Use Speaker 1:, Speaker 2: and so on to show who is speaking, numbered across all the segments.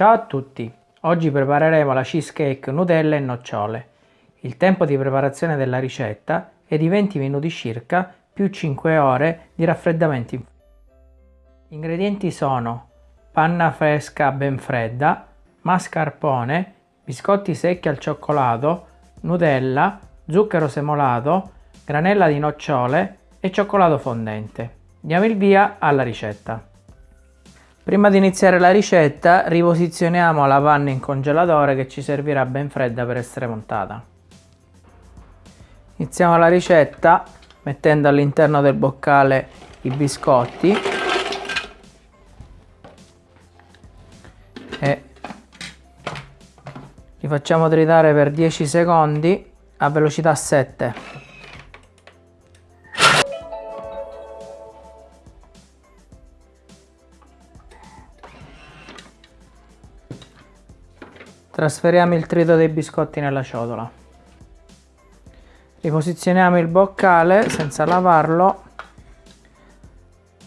Speaker 1: Ciao a tutti! Oggi prepareremo la cheesecake Nutella e nocciole. Il tempo di preparazione della ricetta è di 20 minuti circa più 5 ore di raffreddamento. Gli ingredienti sono panna fresca ben fredda, mascarpone, biscotti secchi al cioccolato, Nutella, zucchero semolato, granella di nocciole e cioccolato fondente. Diamo il via alla ricetta. Prima di iniziare la ricetta riposizioniamo la panna in congelatore che ci servirà ben fredda per essere montata. Iniziamo la ricetta mettendo all'interno del boccale i biscotti e li facciamo tritare per 10 secondi a velocità 7. Trasferiamo il trito dei biscotti nella ciotola. Riposizioniamo il boccale senza lavarlo.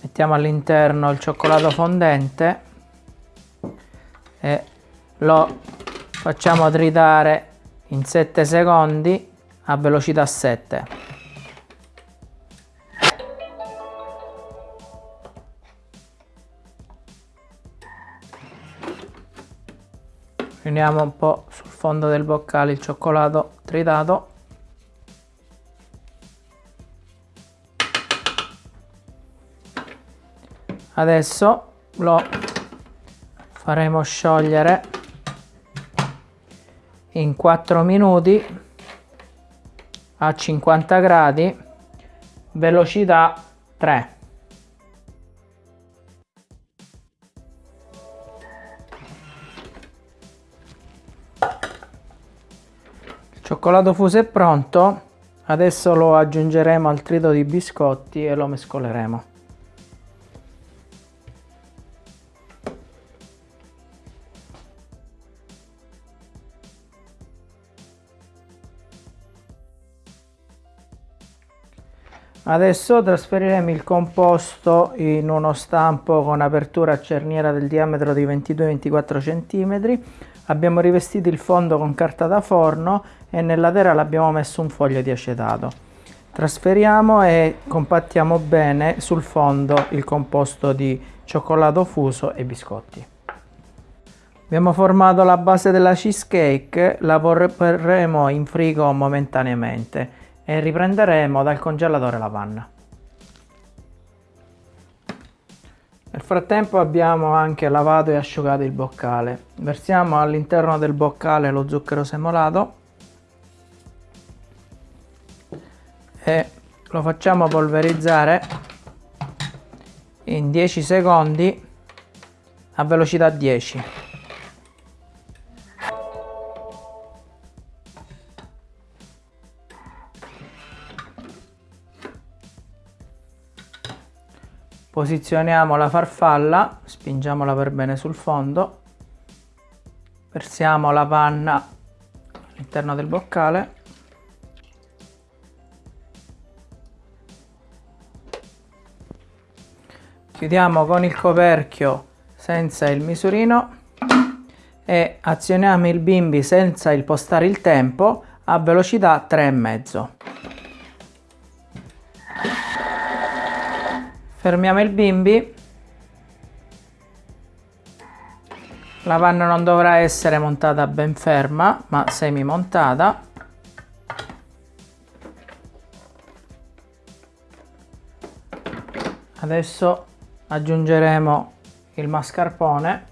Speaker 1: Mettiamo all'interno il cioccolato fondente e lo facciamo tritare in 7 secondi a velocità 7. Riuniamo un po' sul fondo del boccale il cioccolato tritato. Adesso lo faremo sciogliere in 4 minuti a 50 gradi velocità 3 cioccolato fuso è pronto adesso lo aggiungeremo al trito di biscotti e lo mescoleremo Adesso trasferiremo il composto in uno stampo con apertura a cerniera del diametro di 22-24 cm. Abbiamo rivestito il fondo con carta da forno e nella terra l'abbiamo messo un foglio di acetato. Trasferiamo e compattiamo bene sul fondo il composto di cioccolato fuso e biscotti. Abbiamo formato la base della cheesecake, la porremo in frigo momentaneamente e riprenderemo dal congelatore la panna. Nel frattempo abbiamo anche lavato e asciugato il boccale. Versiamo all'interno del boccale lo zucchero semolato e lo facciamo polverizzare in 10 secondi a velocità 10. Posizioniamo la farfalla spingiamola per bene sul fondo. Versiamo la panna all'interno del boccale. Chiudiamo con il coperchio senza il misurino e azioniamo il bimbi senza impostare il tempo a velocità 3,5 fermiamo il bimbi. La panna non dovrà essere montata ben ferma ma semi montata adesso aggiungeremo il mascarpone.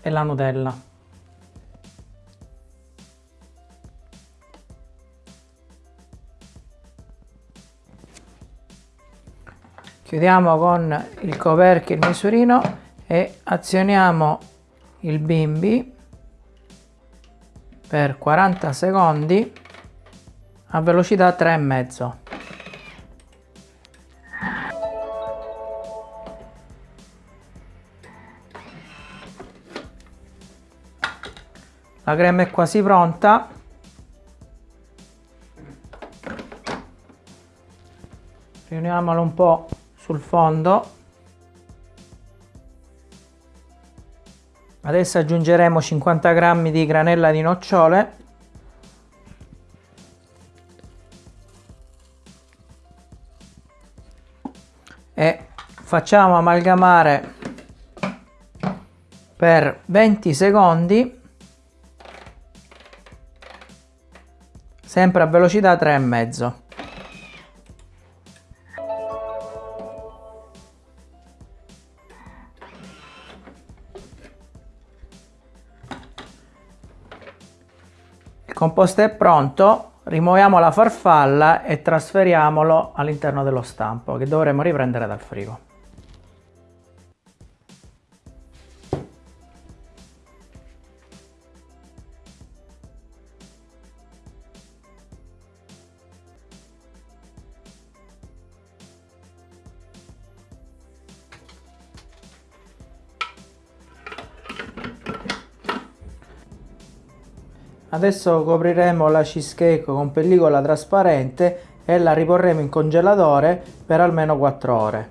Speaker 1: E la Nutella chiudiamo con il coperchio il misurino e azioniamo il bimbi per 40 secondi a velocità 3,5 la crema è quasi pronta. Riuniamo Uniamolo un po' sul fondo. Adesso aggiungeremo 50 g di granella di nocciole e facciamo amalgamare per 20 secondi sempre a velocità 3,5 il composto è pronto Rimuoviamo la farfalla e trasferiamolo all'interno dello stampo che dovremo riprendere dal frigo. Adesso copriremo la cheesecake con pellicola trasparente e la riporremo in congelatore per almeno 4 ore.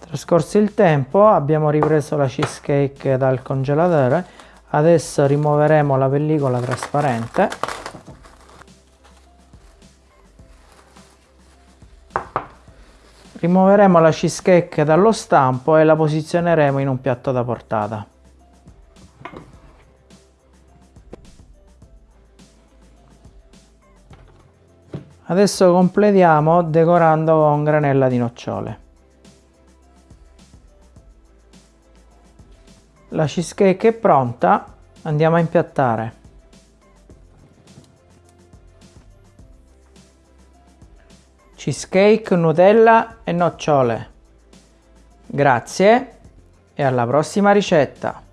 Speaker 1: Trascorso il tempo abbiamo ripreso la cheesecake dal congelatore, adesso rimuoveremo la pellicola trasparente Rimuoveremo la cheesecake dallo stampo e la posizioneremo in un piatto da portata. Adesso completiamo decorando con granella di nocciole. La cheesecake è pronta, andiamo a impiattare. Cheesecake, Nutella e nocciole. Grazie e alla prossima ricetta!